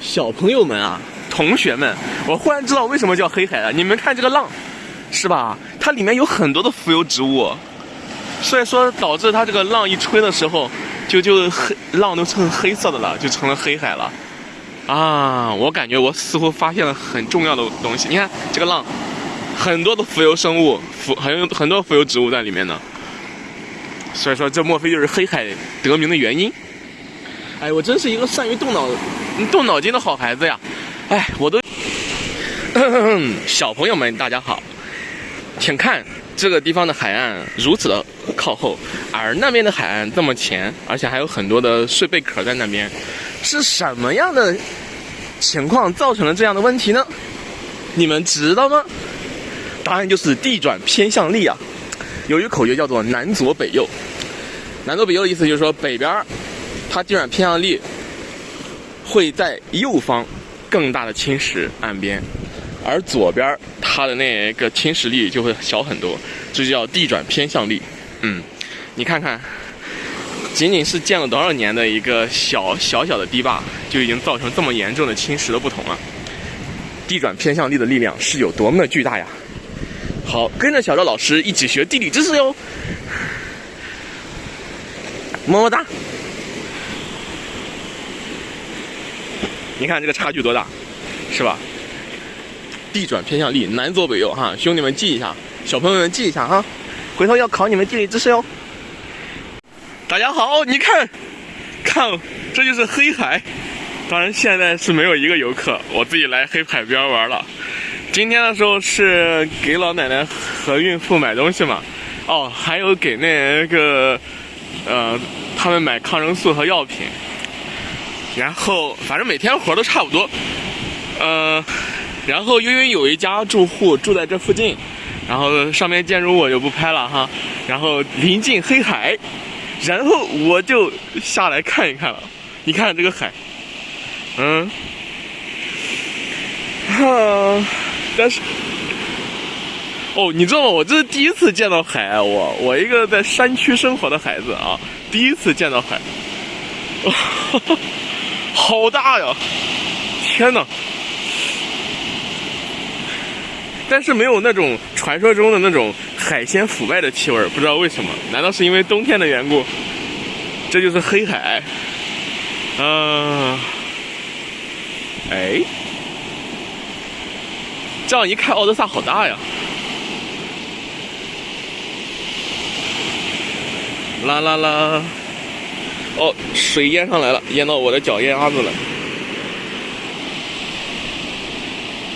小朋友们啊，同学们，我忽然知道为什么叫黑海了。你们看这个浪，是吧？它里面有很多的浮游植物，所以说导致它这个浪一吹的时候，就就黑浪都成黑色的了，就成了黑海了。啊，我感觉我似乎发现了很重要的东西。你看这个浪，很多的浮游生物，浮很有很多浮游植物在里面呢。所以说，这莫非就是黑海得名的原因？哎，我真是一个善于动脑、动脑筋的好孩子呀！哎，我都，小朋友们大家好，请看这个地方的海岸如此的靠后，而那边的海岸这么前，而且还有很多的碎贝壳在那边，是什么样的情况造成了这样的问题呢？你们知道吗？答案就是地转偏向力啊！有一个口诀叫做南左北右，南左北右的意思就是说北边它地转偏向力会在右方更大的侵蚀岸边，而左边它的那个侵蚀力就会小很多，这就叫地转偏向力。嗯，你看看，仅仅是建了多少年的一个小小小的堤坝，就已经造成这么严重的侵蚀的不同了。地转偏向力的力量是有多么的巨大呀！好，跟着小赵老师一起学地理知识哟，么么哒。你看这个差距多大，是吧？地转偏向力，南左北右哈，兄弟们记一下，小朋友们记一下哈，回头要考你们地理知识哟。大家好，你看，看，这就是黑海。当然现在是没有一个游客，我自己来黑海边玩了。今天的时候是给老奶奶和孕妇买东西嘛，哦，还有给那个，呃，他们买抗生素和药品。然后反正每天活都差不多，呃，然后因为有一家住户住在这附近，然后上面建筑物我就不拍了哈，然后临近黑海，然后我就下来看一看了。你看这个海，嗯，哈，但是，哦，你知道吗？我这是第一次见到海，我我一个在山区生活的孩子啊，第一次见到海。好大呀！天哪！但是没有那种传说中的那种海鲜腐败的气味，不知道为什么？难道是因为冬天的缘故？这就是黑海。啊，哎，这样一看，奥德萨好大呀！啦啦啦！哦，水淹上来了，淹到我的脚丫子了。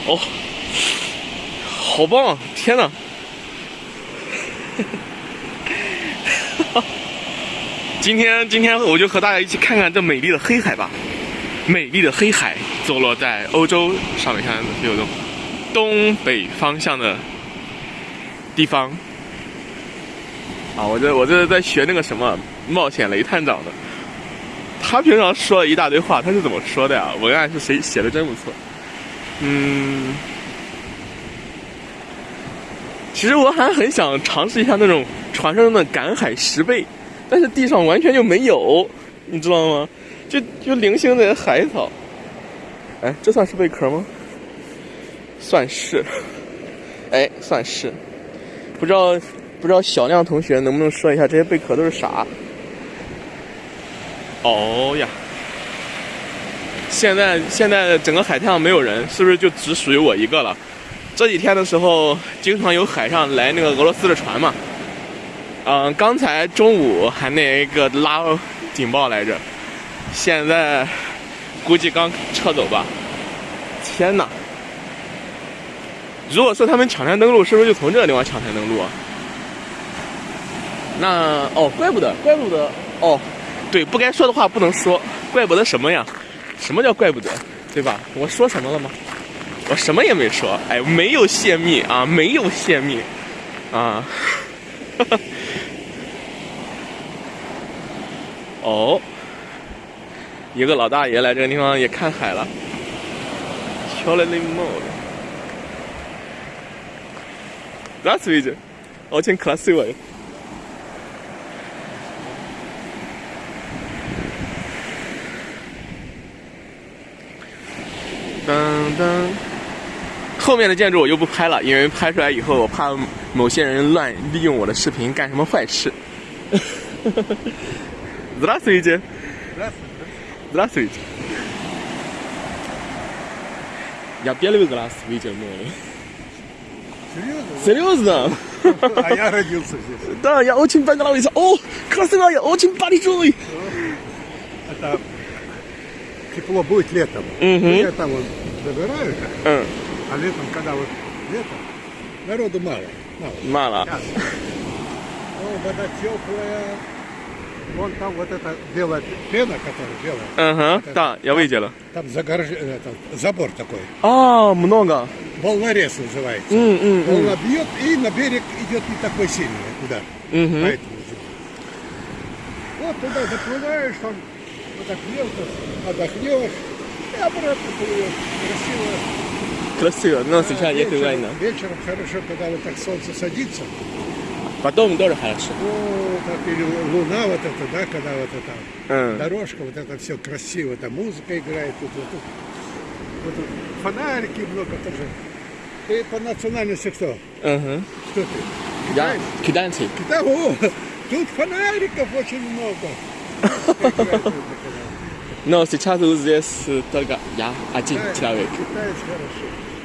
哦，好棒！啊天哪！今天今天我就和大家一起看看这美丽的黑海吧。美丽的黑海坐落在欧洲上面，看有种东北方向的地方。啊，我这我这是在学那个什么冒险雷探长的。他平常说了一大堆话，他是怎么说的呀？文案是谁写的？真不错。嗯，其实我还很想尝试一下那种传说中的赶海石贝，但是地上完全就没有，你知道吗？就就零星的海草。哎，这算是贝壳吗？算是。哎，算是。不知道不知道小亮同学能不能说一下这些贝壳都是啥？哦呀！现在现在整个海滩上没有人，是不是就只属于我一个了？这几天的时候，经常有海上来那个俄罗斯的船嘛。嗯，刚才中午还那个拉警报来着，现在估计刚撤走吧。天哪！如果说他们抢滩登陆，是不是就从这个地方抢滩登陆啊？那哦，怪不得，怪不得哦。对，不该说的话不能说，怪不得什么呀？什么叫怪不得？对吧？我说什么了吗？我什么也没说，哎，没有泄密啊，没有泄密，啊，哦，一个老大爷来这个地方也看海了，瞧那帽子，That's it，我请 class。噔。后面的建筑我就不拍了，因为拍出来以后，我怕某些人乱利用我的视频干什么坏事。Здравствуйте. Здравствуйте. Я первый раз видел море. Серьезно? Серьезно? А я родился здесь. Да, я очень понравился. О, красивая, очень большой. Это тепло будет летом. Мгм. Ну, Я там вот добираю, М, а летом, когда вот лето, народу мало. Мало. Мало. Сейчас. О, вода теплая. Вон там вот эта белая пена, которая белая. Ага, да, я видела. Там загорож... этот, забор такой. А, много. Волнорез называется. М, м, м. Волна бьет, и на берег идет не такой сильный удар. Мгм. Поэтому зима. Вот туда доплываешь, там мелко, отдохнешь, и обратно плывешь. Красиво. Красиво, но сейчас нет вечером, войны. вечером хорошо, когда вот так солнце садится. Потом тоже хорошо. О, так или луна вот эта, да, когда вот эта М. дорожка, вот это все красиво, там музыка играет, тут, вот тут, вот тут фонарики много тоже. Ты по национальности кто? Мгм. Кто ты? Я Китаец? китайцы. Да, о, тут фонариков очень много. Играет музыка, Но сейчас здесь только я один да. человек.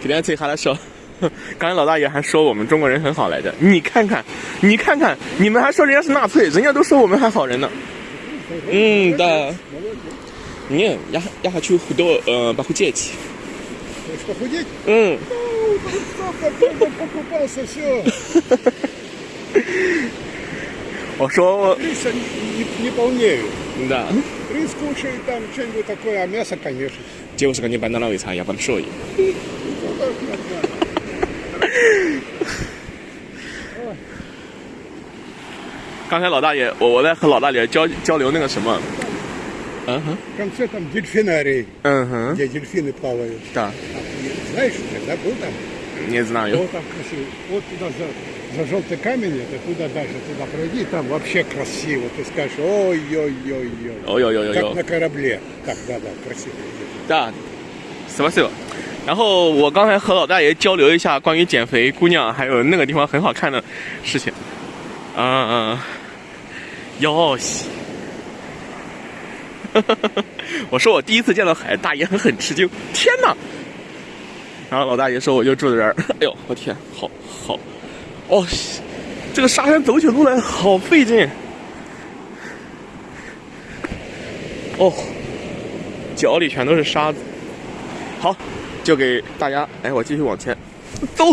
Китаец хорошо. китайцы хорошо。刚才老大爷还说我们中国人很好来着，你看看，你看看，你们还说人家是纳粹，人家都说我们还好人呢。嗯да. Молодец. Не, я, я хочу худо, э, похудеть. Хочешь похудеть? М, Ну, столько дома покупался, все. 我说， Риса не, не- не полнею. да. Рис кушаю, там что-нибудь такое, а мясо, конечно. девушка не понравится, я большой. Ну, так нормально. 刚才老大爷，我我在和老大爷交交流那个什么，嗯哼， В конце там дельфинарий, 嗯哼， где дельфины плавают. да, А ты Знаешь, уже, да, был там? не знаю. Вот там красиво. Вот туда за, за желтый камень, это туда дальше, туда пройди, и там вообще красиво. Ты скажешь, ой-ой-ой-ой. Как Ой-ой-ой-ой. на корабле. Так, да-да, красиво. 大，什么事？然后我刚才和老大爷交流一下关于减肥姑娘还有那个地方很好看的事情。嗯嗯，哟西。我说我第一次见到海，大爷很很吃惊，天哪！然后老大爷说我就住在这儿，哎呦我天，好好， 哦，这个沙滩走起路来好费劲。哦，脚里全都是沙子。好，就给大家，哎，我继续往前走。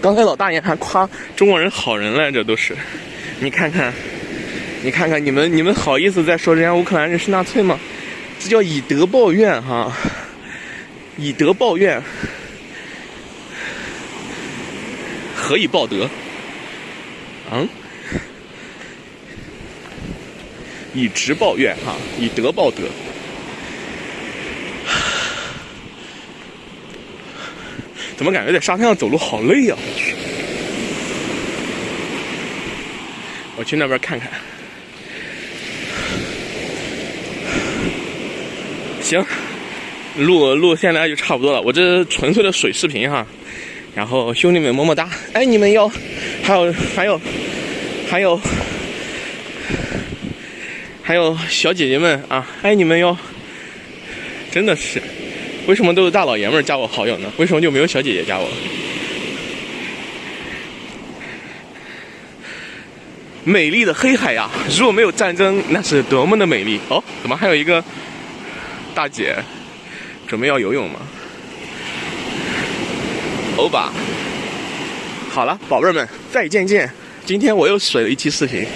刚才老大爷还夸中国人好人来着，都是。你看看，你看看，你们你们好意思再说人家乌克兰人是纳粹吗？这叫以德报怨哈，以德报怨，何以报德？嗯，以直报怨哈，以德报德。怎么感觉在沙滩上走路好累呀、我去，那边看看。行，录录现在就差不多了。我这纯粹的水视频哈。然后兄弟们么么哒，爱你们哟！还有还有还有还有小姐姐们啊，爱你们哟！真的是。为什么都是大老爷们加我好友呢？为什么就没有小姐姐加我？美丽的黑海呀！如果没有战争，那是多么的美丽哦！怎么还有一个大姐准备要游泳吗？欧巴，好了，宝贝们，再见见！今天我又水了一期视频，